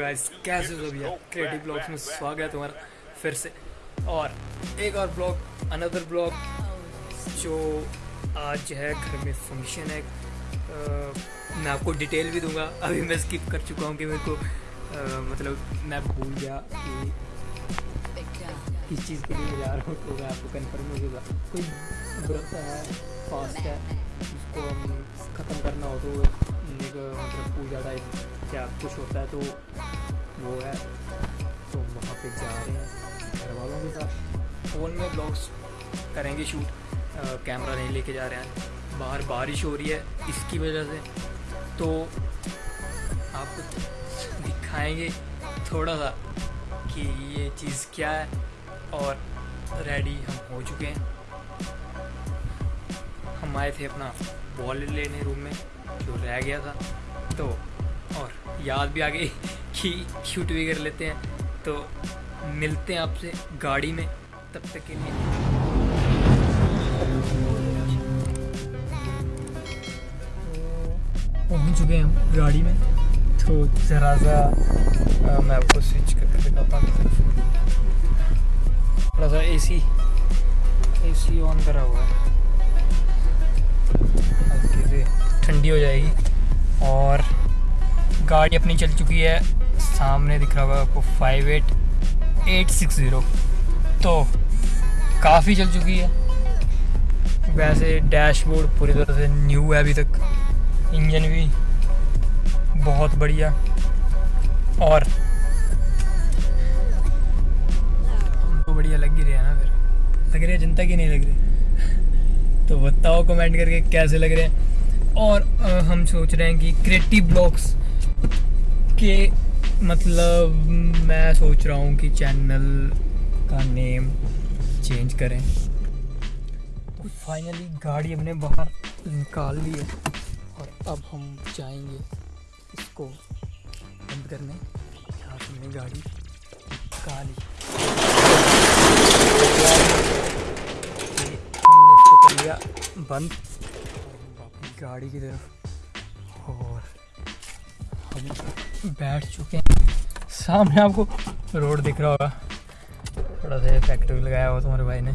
Guys कैसे हो भैया क्रिएटिव ब्लॉग्स में स्वागत है तुम्हारा फिर से। और एक और ब्लॉग अनदर ब्लॉग जो आज है घर में फ़ंक्शन है। मैं आपको डिटेल भी दूँगा अभी मैं स्किप कर चुका हूँ कि मेरे को आ, मतलब मैं भूल गया कि किस चीज़ के लिए जा रहा हूँ तो आपको कन्फर्म हो जाएगा। कोई व्रत है फास्ट है जिसको हम ख़त्म करना हो तो एक मतलब पूजा टाइप क्या कुछ होता है तो वो है। तो वहाँ पे जा रहे हैं घर वालों के साथ। फ़ोन में ब्लॉग्स करेंगे शूट कैमरा नहीं लेके जा रहे हैं। बाहर बारिश हो रही है इसकी वजह से। तो आपको दिखाएँगे थोड़ा सा कि ये चीज़ क्या है और रेडी हम हो चुके हैं। हम आए थे अपना बॉल लेने रूम में। जो रह गया था। तो और याद भी आ गई कि शूट भी कर लेते हैं। तो मिलते हैं आपसे गाड़ी में। तब तक के लिए। पहुँच चुके हैं हम गाड़ी में। तो ज़रा सा मैं आपको स्विच करके दिखाता हूँ। थोड़ा सा एसी एसी ऑन करा हुआ है। ठंडी हो जाएगी। और गाड़ी अपनी चल चुकी है। सामने दिख रहा होगा आपको five eight eight six zero तो काफ़ी चल चुकी है। वैसे डैशबोर्ड पूरी तरह से न्यू है अभी तक। इंजन भी बहुत बढ़िया। और हमको बढ़िया लग ही रहा है ना फिर। लग रही है जनता की नहीं लग रही? तो बताओ कमेंट करके कैसे लग रहे हैं? और हम सोच रहे हैं कि क्रिएटिव ब्लॉग्स के मतलब मैं सोच रहा हूँ कि चैनल का नेम चेंज करें। तो फाइनली गाड़ी हमने बाहर निकाल ली है और अब हम जाएँगे इसको बंद करने। यहाँ हमने गाड़ी निकाली हमने इसको कर लिया बंद। गाड़ी की तरफ़। और हम बैठ चुके हैं। सामने आपको रोड दिख रहा होगा। थोड़ा सा इफ़ेक्ट भी लगाया हुआ तुम्हारे भाई ने।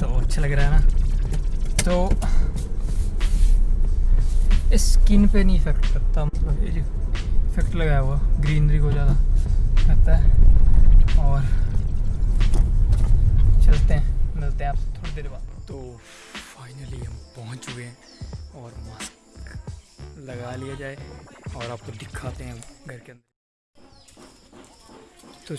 तो अच्छा लग रहा है ना? तो स्किन पे नहीं इफ़ेक्ट करता। मतलब ये जो इफ़ेक्ट लगाया हुआ ग्रीनरी को ज़्यादा करता है। और चलते हैं। मिलते हैं आप थोड़ी देर बाद। तो फाइनली हम पहुँच चुके हैं। और मास्क लगा लिया जाए और आपको दिखाते हैं घर के अंदर। तो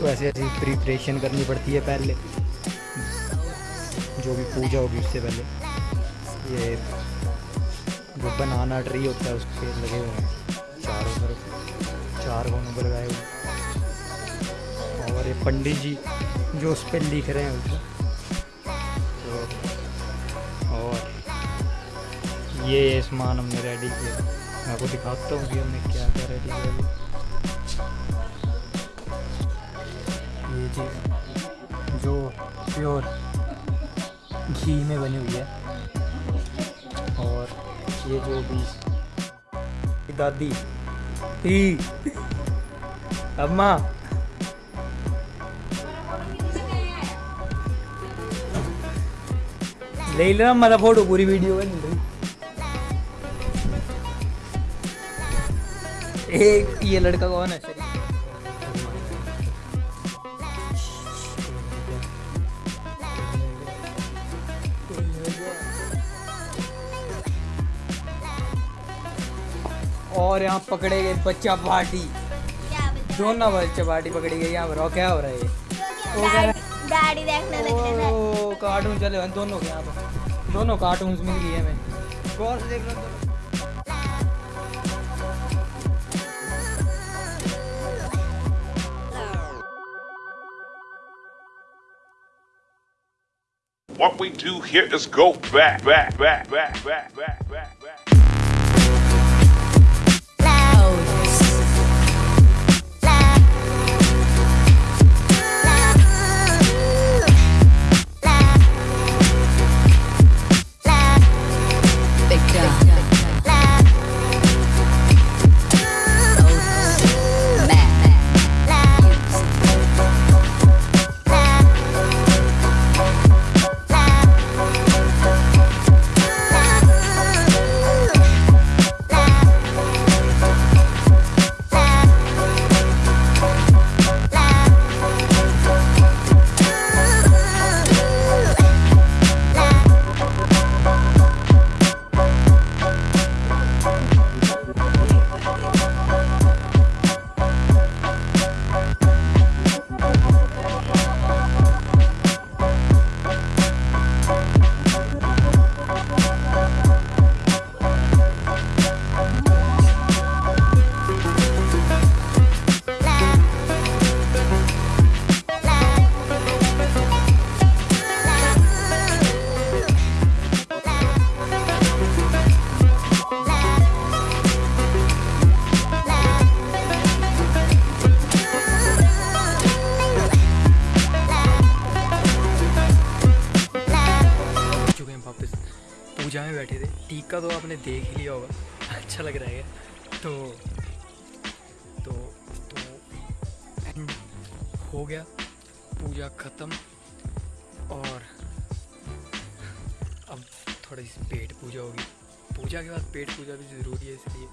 तो ऐसे ऐसी प्रिपरेशन करनी पड़ती है पहले। जो भी पूजा होगी उससे पहले। ये जो बनाना ट्री होता है उसके लगे हुए हैं। चारों तरफ़। चार कोनों पर लगाए हुए। और ये पंडित जी जो उस पर लिख रहे हैं उसको तो और ये सामान हमने रेडी किया। मैं आपको दिखाता हूँ कि हमने क्या क्या रेडी किया। ये चीज़ जो प्योर घी में बनी हुई है। और ये जो भी दादी ही अम्मा। ले लेना मेरा फ़ोटो, पूरी वीडियो बन रही एक, ये लड़का कौन है? और यहाँ पकड़े गए बच्चा पार्टी दोनों बच्चा पार्टी पकड़ी गई यहाँ पर क्या हो रहा है? देखने लगे कार्टून चले दोनों के यहाँ पर। दोनों कार्टून मिल गई हमें। से देख लो। What we do here is go back, back, back, back, back, back, back, पूजा में बैठे थे। टीका तो आपने देख ही लिया होगा। अच्छा लग रहा है। तो तो तो एंड हो गया। पूजा ख़त्म। और अब थोड़ी सी पेट पूजा होगी। पूजा के बाद पेट पूजा भी ज़रूरी है, इसलिए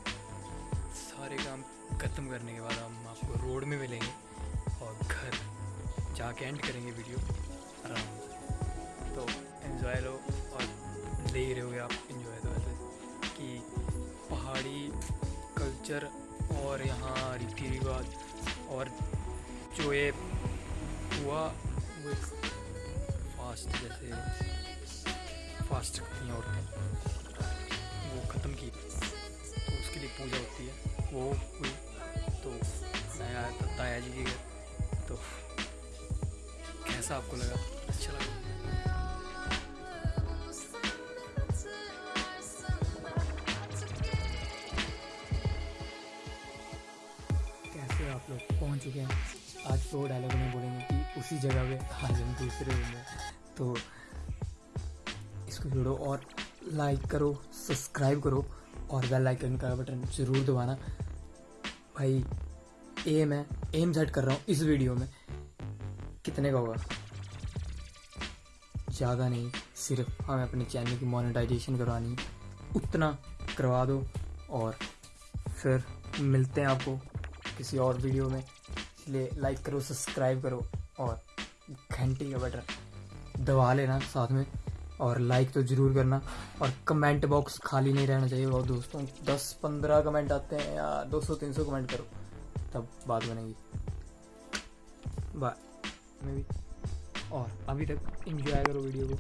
सारे काम ख़त्म करने के बाद हम आपको रोड में मिलेंगे और घर जाके एंड करेंगे वीडियो आराम तो एंजॉय लो और ले ही रहोगे आप इंजॉय तो ऐसे कि पहाड़ी कल्चर और यहाँ रीति रिवाज और जो ये हुआ, वो एक फास्ट जैसे फास्ट करती हैं औरतें वो ख़त्म की तो उसके लिए पूजा होती है। वो हुई तो मैं आया था ताया जी के घर तो कैसा आपको लगा? अच्छा लगा? आप लोग पहुँच चुके हैं। आज तो डायलॉग में बोलेंगे कि उसी जगह पे आज हम दूसरे रूम में। तो इसको जोड़ो और लाइक करो सब्सक्राइब करो और बेल आइकन का बटन ज़रूर दबाना। भाई एम है एम सेट कर रहा हूँ इस वीडियो में। कितने का होगा? ज़्यादा नहीं, सिर्फ़ हमें अपने चैनल की मोनेटाइजेशन करवानी उतना करवा दो और फिर मिलते हैं आपको। किसी और वीडियो में, इसलिए लाइक करो सब्सक्राइब करो और घंटी का बटन दबा लेना साथ में और लाइक तो ज़रूर करना और कमेंट बॉक्स खाली नहीं रहना चाहिए। और दोस्तों, दस पंद्रह कमेंट आते हैं या दो सौ, तीन सौ कमेंट करो, तब बात बनेगी। बाय और अभी तक इंजॉय करो वीडियो को।